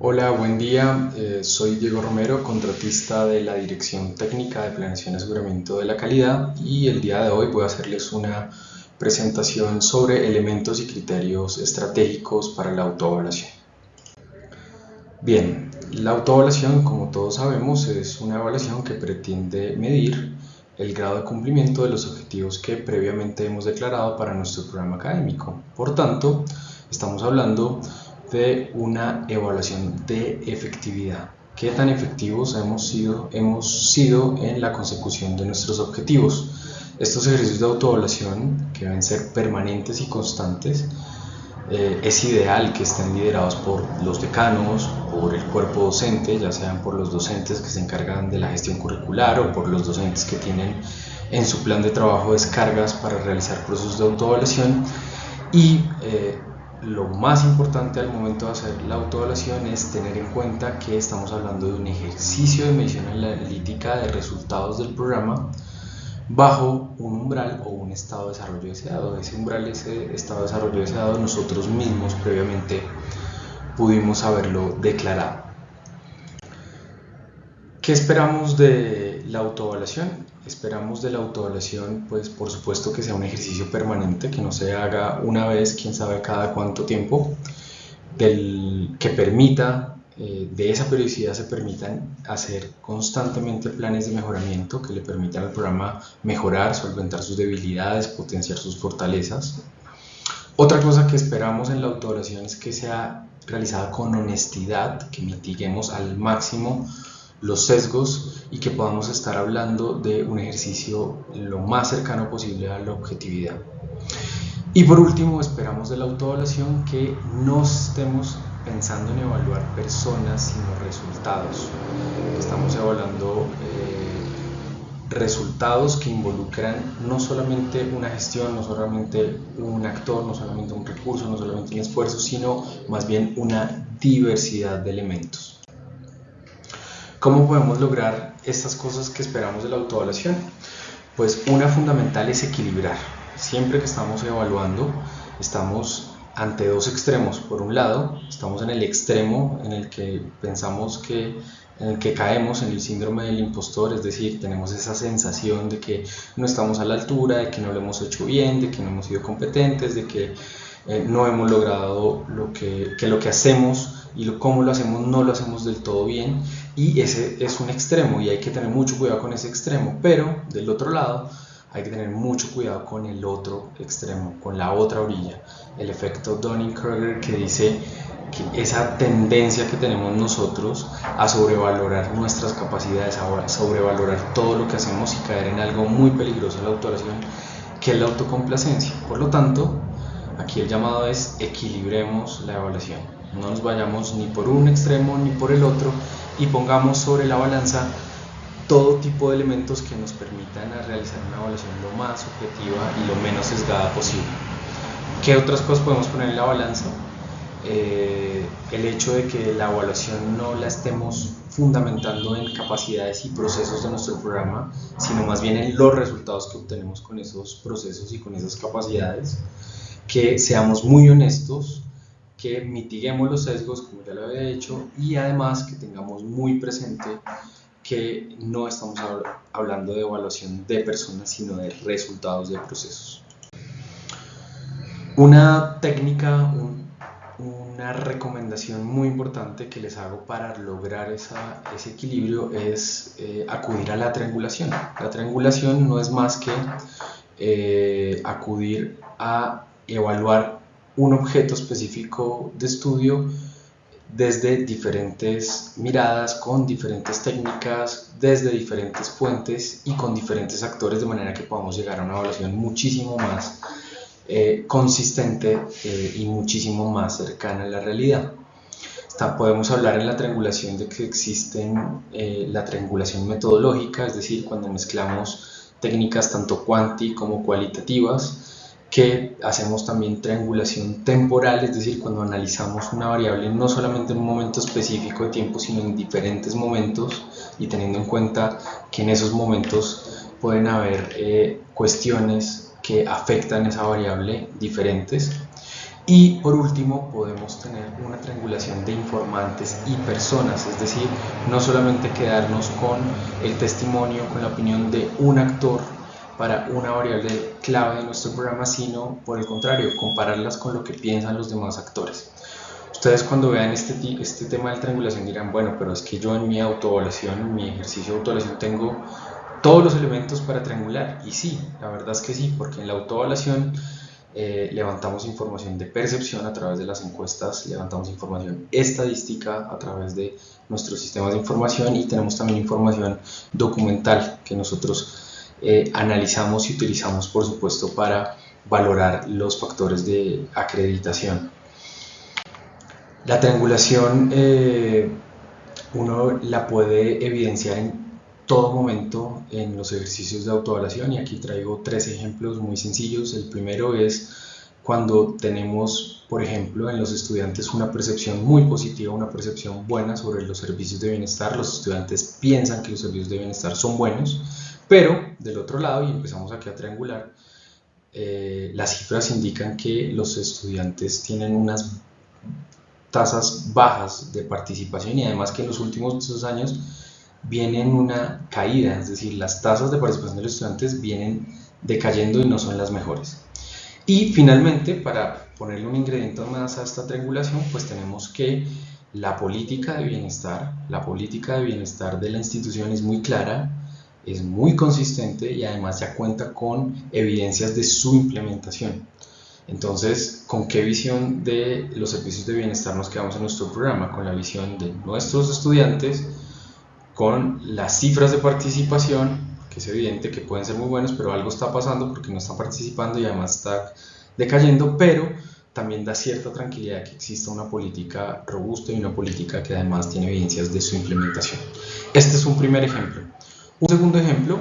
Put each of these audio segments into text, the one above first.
Hola, buen día. Eh, soy Diego Romero, contratista de la Dirección Técnica de Planeación y Aseguramiento de la Calidad y el día de hoy voy a hacerles una presentación sobre elementos y criterios estratégicos para la autoevaluación. Bien, la autoevaluación, como todos sabemos, es una evaluación que pretende medir el grado de cumplimiento de los objetivos que previamente hemos declarado para nuestro programa académico. Por tanto, estamos hablando de una evaluación de efectividad. ¿Qué tan efectivos hemos sido, hemos sido en la consecución de nuestros objetivos? Estos ejercicios de autoevaluación, que deben ser permanentes y constantes, eh, es ideal que estén liderados por los decanos, por el cuerpo docente, ya sean por los docentes que se encargan de la gestión curricular o por los docentes que tienen en su plan de trabajo descargas para realizar procesos de autoevaluación y eh, lo más importante al momento de hacer la autoevaluación es tener en cuenta que estamos hablando de un ejercicio de medición analítica de resultados del programa bajo un umbral o un estado de desarrollo deseado. Ese umbral, ese estado de desarrollo deseado, nosotros mismos previamente pudimos haberlo declarado. ¿Qué esperamos de la autoevaluación? Esperamos de la autoevaluación, pues por supuesto que sea un ejercicio permanente, que no se haga una vez, quién sabe cada cuánto tiempo, del, que permita, eh, de esa periodicidad se permitan hacer constantemente planes de mejoramiento que le permitan al programa mejorar, solventar sus debilidades, potenciar sus fortalezas. Otra cosa que esperamos en la autoevaluación es que sea realizada con honestidad, que mitiguemos al máximo los sesgos y que podamos estar hablando de un ejercicio lo más cercano posible a la objetividad. Y por último, esperamos de la autoevaluación que no estemos pensando en evaluar personas, sino resultados. Estamos evaluando eh, resultados que involucran no solamente una gestión, no solamente un actor, no solamente un recurso, no solamente un esfuerzo, sino más bien una diversidad de elementos. ¿Cómo podemos lograr estas cosas que esperamos de la autoevaluación? Pues una fundamental es equilibrar. Siempre que estamos evaluando, estamos ante dos extremos. Por un lado, estamos en el extremo en el que pensamos que en el que caemos en el síndrome del impostor, es decir, tenemos esa sensación de que no estamos a la altura, de que no lo hemos hecho bien, de que no hemos sido competentes, de que eh, no hemos logrado lo que, lo que hacemos y lo, cómo lo hacemos no lo hacemos del todo bien y ese es un extremo y hay que tener mucho cuidado con ese extremo, pero del otro lado hay que tener mucho cuidado con el otro extremo, con la otra orilla, el efecto Dunning-Kruger que dice que esa tendencia que tenemos nosotros a sobrevalorar nuestras capacidades, a sobrevalorar todo lo que hacemos y caer en algo muy peligroso en la autoración, que es la autocomplacencia. Por lo tanto, aquí el llamado es equilibremos la evaluación. No nos vayamos ni por un extremo ni por el otro, y pongamos sobre la balanza todo tipo de elementos que nos permitan realizar una evaluación lo más objetiva y lo menos sesgada posible. ¿Qué otras cosas podemos poner en la balanza? Eh, el hecho de que la evaluación no la estemos fundamentando en capacidades y procesos de nuestro programa, sino más bien en los resultados que obtenemos con esos procesos y con esas capacidades, que seamos muy honestos que mitiguemos los sesgos, como ya lo había dicho, y además que tengamos muy presente que no estamos hablando de evaluación de personas, sino de resultados de procesos. Una técnica, una recomendación muy importante que les hago para lograr ese equilibrio es eh, acudir a la triangulación. La triangulación no es más que eh, acudir a evaluar un objeto específico de estudio desde diferentes miradas, con diferentes técnicas, desde diferentes fuentes y con diferentes actores, de manera que podamos llegar a una evaluación muchísimo más eh, consistente eh, y muchísimo más cercana a la realidad. podemos hablar en la triangulación de que existen eh, la triangulación metodológica, es decir, cuando mezclamos técnicas tanto cuanti como cualitativas, que hacemos también triangulación temporal, es decir, cuando analizamos una variable no solamente en un momento específico de tiempo, sino en diferentes momentos y teniendo en cuenta que en esos momentos pueden haber eh, cuestiones que afectan esa variable diferentes. Y por último, podemos tener una triangulación de informantes y personas, es decir, no solamente quedarnos con el testimonio, con la opinión de un actor para una variable clave de nuestro programa, sino por el contrario, compararlas con lo que piensan los demás actores. Ustedes cuando vean este, este tema de triangulación dirán, bueno, pero es que yo en mi autoevaluación, en mi ejercicio de autoevaluación tengo todos los elementos para triangular. Y sí, la verdad es que sí, porque en la autoevaluación eh, levantamos información de percepción a través de las encuestas, levantamos información estadística a través de nuestros sistemas de información y tenemos también información documental que nosotros eh, analizamos y utilizamos, por supuesto, para valorar los factores de acreditación. La triangulación eh, uno la puede evidenciar en todo momento en los ejercicios de autoevaluación y aquí traigo tres ejemplos muy sencillos. El primero es cuando tenemos, por ejemplo, en los estudiantes una percepción muy positiva, una percepción buena sobre los servicios de bienestar. Los estudiantes piensan que los servicios de bienestar son buenos pero del otro lado, y empezamos aquí a triangular, eh, las cifras indican que los estudiantes tienen unas tasas bajas de participación y además que en los últimos dos años vienen una caída, es decir, las tasas de participación de los estudiantes vienen decayendo y no son las mejores. Y finalmente, para ponerle un ingrediente más a esta triangulación, pues tenemos que la política de bienestar, la política de bienestar de la institución es muy clara, es muy consistente y además ya cuenta con evidencias de su implementación. Entonces, ¿con qué visión de los servicios de bienestar nos quedamos en nuestro programa? Con la visión de nuestros estudiantes, con las cifras de participación, que es evidente que pueden ser muy buenos, pero algo está pasando porque no están participando y además está decayendo, pero también da cierta tranquilidad que exista una política robusta y una política que además tiene evidencias de su implementación. Este es un primer ejemplo. Un segundo ejemplo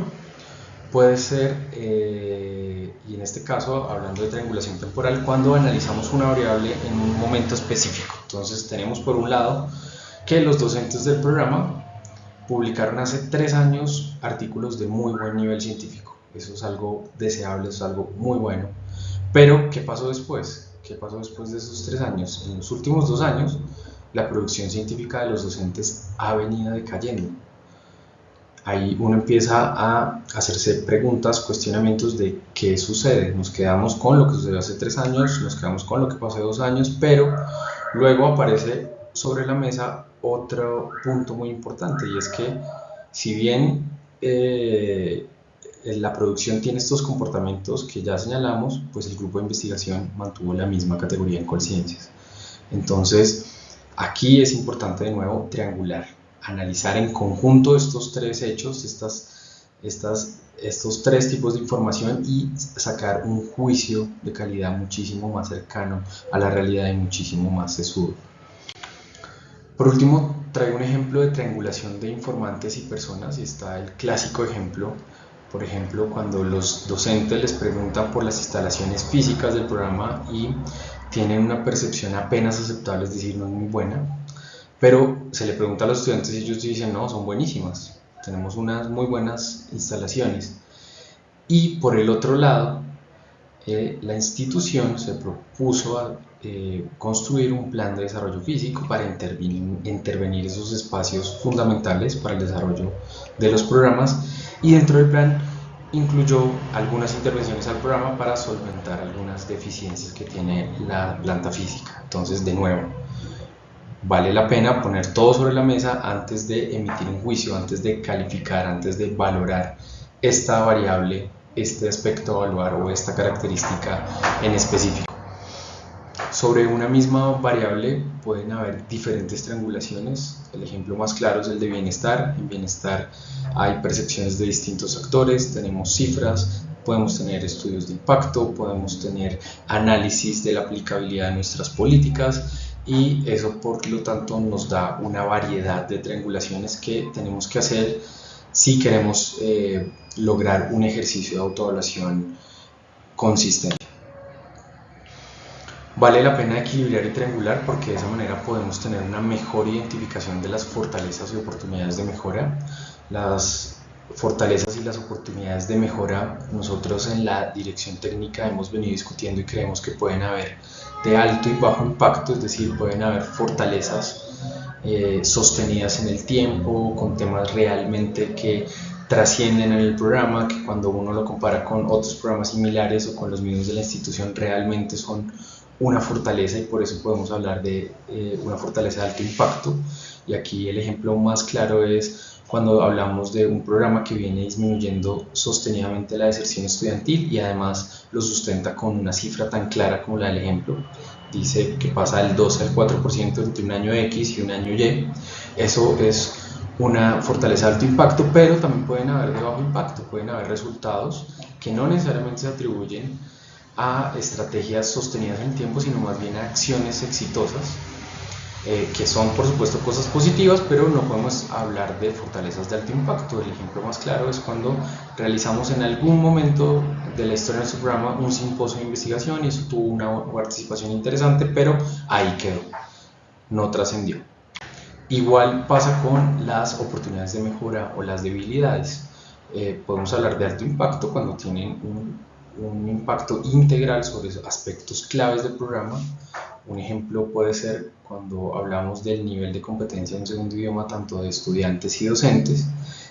puede ser, eh, y en este caso hablando de triangulación temporal, cuando analizamos una variable en un momento específico. Entonces tenemos por un lado que los docentes del programa publicaron hace tres años artículos de muy buen nivel científico. Eso es algo deseable, es algo muy bueno. Pero, ¿qué pasó después? ¿Qué pasó después de esos tres años? En los últimos dos años, la producción científica de los docentes ha venido decayendo ahí uno empieza a hacerse preguntas, cuestionamientos de qué sucede. Nos quedamos con lo que sucedió hace tres años, nos quedamos con lo que pasó hace dos años, pero luego aparece sobre la mesa otro punto muy importante y es que si bien eh, la producción tiene estos comportamientos que ya señalamos, pues el grupo de investigación mantuvo la misma categoría en conciencias. Entonces, aquí es importante de nuevo triangular analizar en conjunto estos tres hechos, estas, estas, estos tres tipos de información y sacar un juicio de calidad muchísimo más cercano a la realidad y muchísimo más sesudo. Por último, traigo un ejemplo de triangulación de informantes y personas y está el clásico ejemplo, por ejemplo, cuando los docentes les preguntan por las instalaciones físicas del programa y tienen una percepción apenas aceptable, es decir, no es muy buena, pero se le pregunta a los estudiantes y ellos dicen, no, son buenísimas, tenemos unas muy buenas instalaciones. Y por el otro lado, eh, la institución se propuso a, eh, construir un plan de desarrollo físico para intervenir, intervenir esos espacios fundamentales para el desarrollo de los programas y dentro del plan incluyó algunas intervenciones al programa para solventar algunas deficiencias que tiene la planta física. Entonces, de nuevo, vale la pena poner todo sobre la mesa antes de emitir un juicio, antes de calificar, antes de valorar esta variable, este aspecto a evaluar o esta característica en específico. Sobre una misma variable pueden haber diferentes triangulaciones. El ejemplo más claro es el de bienestar. En bienestar hay percepciones de distintos actores, tenemos cifras, podemos tener estudios de impacto, podemos tener análisis de la aplicabilidad de nuestras políticas y eso por lo tanto nos da una variedad de triangulaciones que tenemos que hacer si queremos eh, lograr un ejercicio de autoevaluación consistente. Vale la pena equilibrar y triangular porque de esa manera podemos tener una mejor identificación de las fortalezas y oportunidades de mejora. Las fortalezas y las oportunidades de mejora nosotros en la dirección técnica hemos venido discutiendo y creemos que pueden haber de alto y bajo impacto, es decir, pueden haber fortalezas eh, sostenidas en el tiempo, con temas realmente que trascienden en el programa, que cuando uno lo compara con otros programas similares o con los mismos de la institución, realmente son una fortaleza y por eso podemos hablar de eh, una fortaleza de alto impacto. Y aquí el ejemplo más claro es cuando hablamos de un programa que viene disminuyendo sostenidamente la deserción estudiantil y además lo sustenta con una cifra tan clara como la del ejemplo. Dice que pasa del 12 al 4% entre un año X y un año Y. Eso es una fortaleza de alto impacto, pero también pueden haber de bajo impacto, pueden haber resultados que no necesariamente se atribuyen a estrategias sostenidas en el tiempo, sino más bien a acciones exitosas eh, que son por supuesto cosas positivas, pero no podemos hablar de fortalezas de alto impacto. El ejemplo más claro es cuando realizamos en algún momento de la historia de nuestro programa un simposio de investigación y eso tuvo una participación interesante, pero ahí quedó, no trascendió. Igual pasa con las oportunidades de mejora o las debilidades. Eh, podemos hablar de alto impacto cuando tienen un, un impacto integral sobre aspectos claves del programa un ejemplo puede ser cuando hablamos del nivel de competencia en un segundo idioma, tanto de estudiantes y docentes,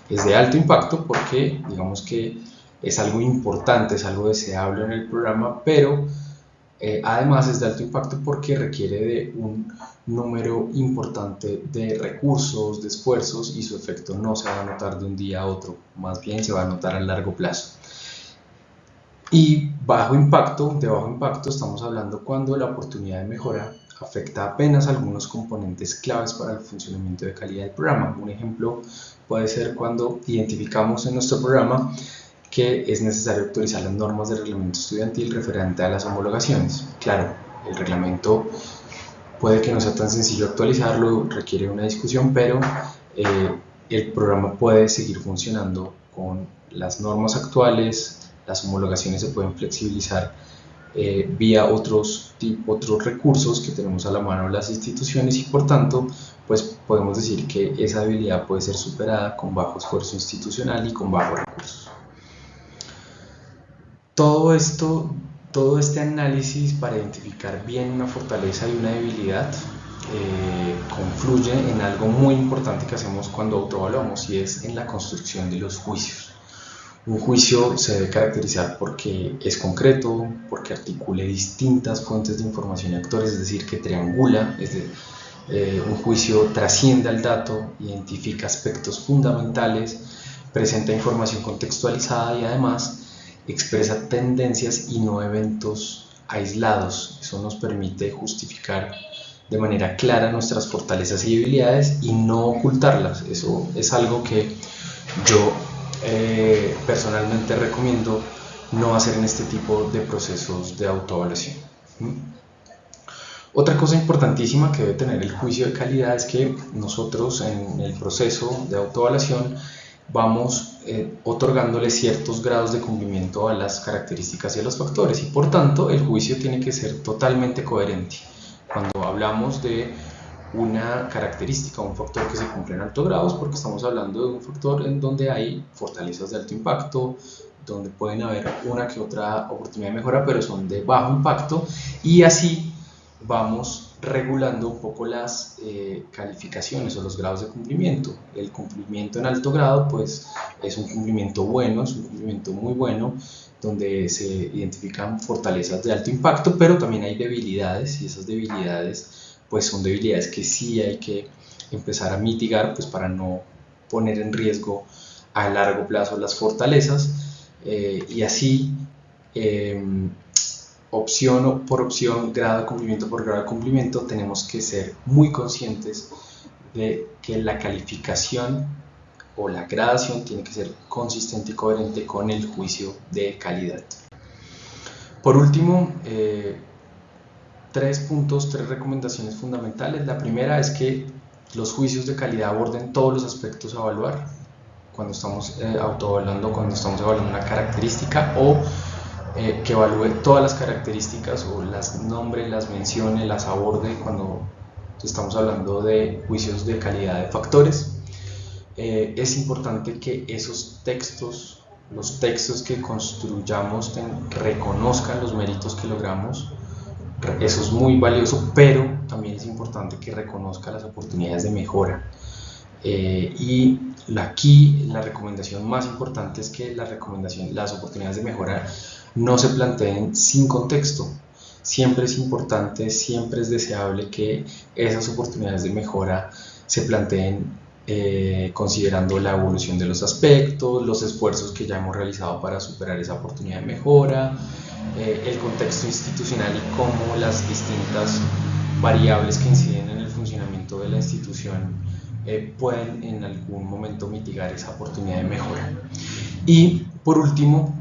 es de alto impacto porque digamos que es algo importante, es algo deseable en el programa, pero eh, además es de alto impacto porque requiere de un número importante de recursos, de esfuerzos y su efecto no se va a notar de un día a otro, más bien se va a notar a largo plazo. Y bajo impacto, de bajo impacto estamos hablando cuando la oportunidad de mejora afecta apenas algunos componentes claves para el funcionamiento de calidad del programa. Un ejemplo puede ser cuando identificamos en nuestro programa que es necesario actualizar las normas del reglamento estudiantil referente a las homologaciones. Claro, el reglamento puede que no sea tan sencillo actualizarlo, requiere una discusión, pero eh, el programa puede seguir funcionando con las normas actuales, las homologaciones se pueden flexibilizar eh, vía otros, otros recursos que tenemos a la mano las instituciones y por tanto pues podemos decir que esa habilidad puede ser superada con bajo esfuerzo institucional y con bajos recursos. Todo esto, todo este análisis para identificar bien una fortaleza y una debilidad eh, confluye en algo muy importante que hacemos cuando autoevaluamos y es en la construcción de los juicios. Un juicio se debe caracterizar porque es concreto, porque articule distintas fuentes de información y actores, es decir, que triangula, es eh, un juicio trasciende al dato, identifica aspectos fundamentales, presenta información contextualizada y además expresa tendencias y no eventos aislados. Eso nos permite justificar de manera clara nuestras fortalezas y debilidades y no ocultarlas. Eso es algo que yo eh, personalmente recomiendo no hacer en este tipo de procesos de autoevaluación. Otra cosa importantísima que debe tener el juicio de calidad es que nosotros en el proceso de autoevaluación vamos eh, otorgándole ciertos grados de cumplimiento a las características y a los factores y por tanto el juicio tiene que ser totalmente coherente. Cuando hablamos de una característica, un factor que se cumple en alto grado, porque estamos hablando de un factor en donde hay fortalezas de alto impacto, donde pueden haber una que otra oportunidad de mejora, pero son de bajo impacto, y así vamos regulando un poco las eh, calificaciones o los grados de cumplimiento. El cumplimiento en alto grado, pues es un cumplimiento bueno, es un cumplimiento muy bueno, donde se identifican fortalezas de alto impacto, pero también hay debilidades, y esas debilidades pues son debilidades que sí hay que empezar a mitigar pues para no poner en riesgo a largo plazo las fortalezas eh, y así em, opción por opción, grado de cumplimiento por grado de cumplimiento, tenemos que ser muy conscientes de que la calificación o la gradación tiene que ser consistente y coherente con el juicio de calidad. Por último, eh, tres puntos, tres recomendaciones fundamentales. La primera es que los juicios de calidad aborden todos los aspectos a evaluar cuando estamos eh, cuando estamos evaluando una característica o eh, que evalúe todas las características o las nombre, las mencione, las aborde cuando estamos hablando de juicios de calidad de factores. Eh, es importante que esos textos, los textos que construyamos reconozcan los méritos que logramos eso es muy valioso, pero también es importante que reconozca las oportunidades de mejora. Eh, y aquí la recomendación más importante es que la recomendación, las oportunidades de mejora no se planteen sin contexto. Siempre es importante, siempre es deseable que esas oportunidades de mejora se planteen eh, considerando la evolución de los aspectos, los esfuerzos que ya hemos realizado para superar esa oportunidad de mejora, eh, el contexto institucional y cómo las distintas variables que inciden en el funcionamiento de la institución eh, pueden en algún momento mitigar esa oportunidad de mejora. Y por último,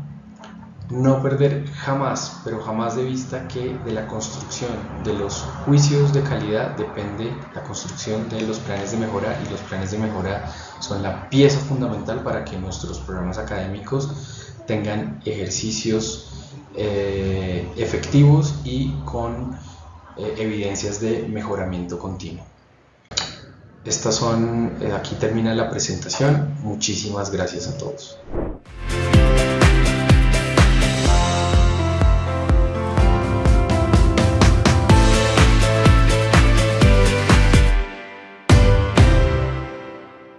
no perder jamás, pero jamás de vista que de la construcción de los juicios de calidad depende la construcción de los planes de mejora y los planes de mejora son la pieza fundamental para que nuestros programas académicos tengan ejercicios eh, efectivos y con eh, evidencias de mejoramiento continuo. Estas son, eh, aquí termina la presentación. Muchísimas gracias a todos.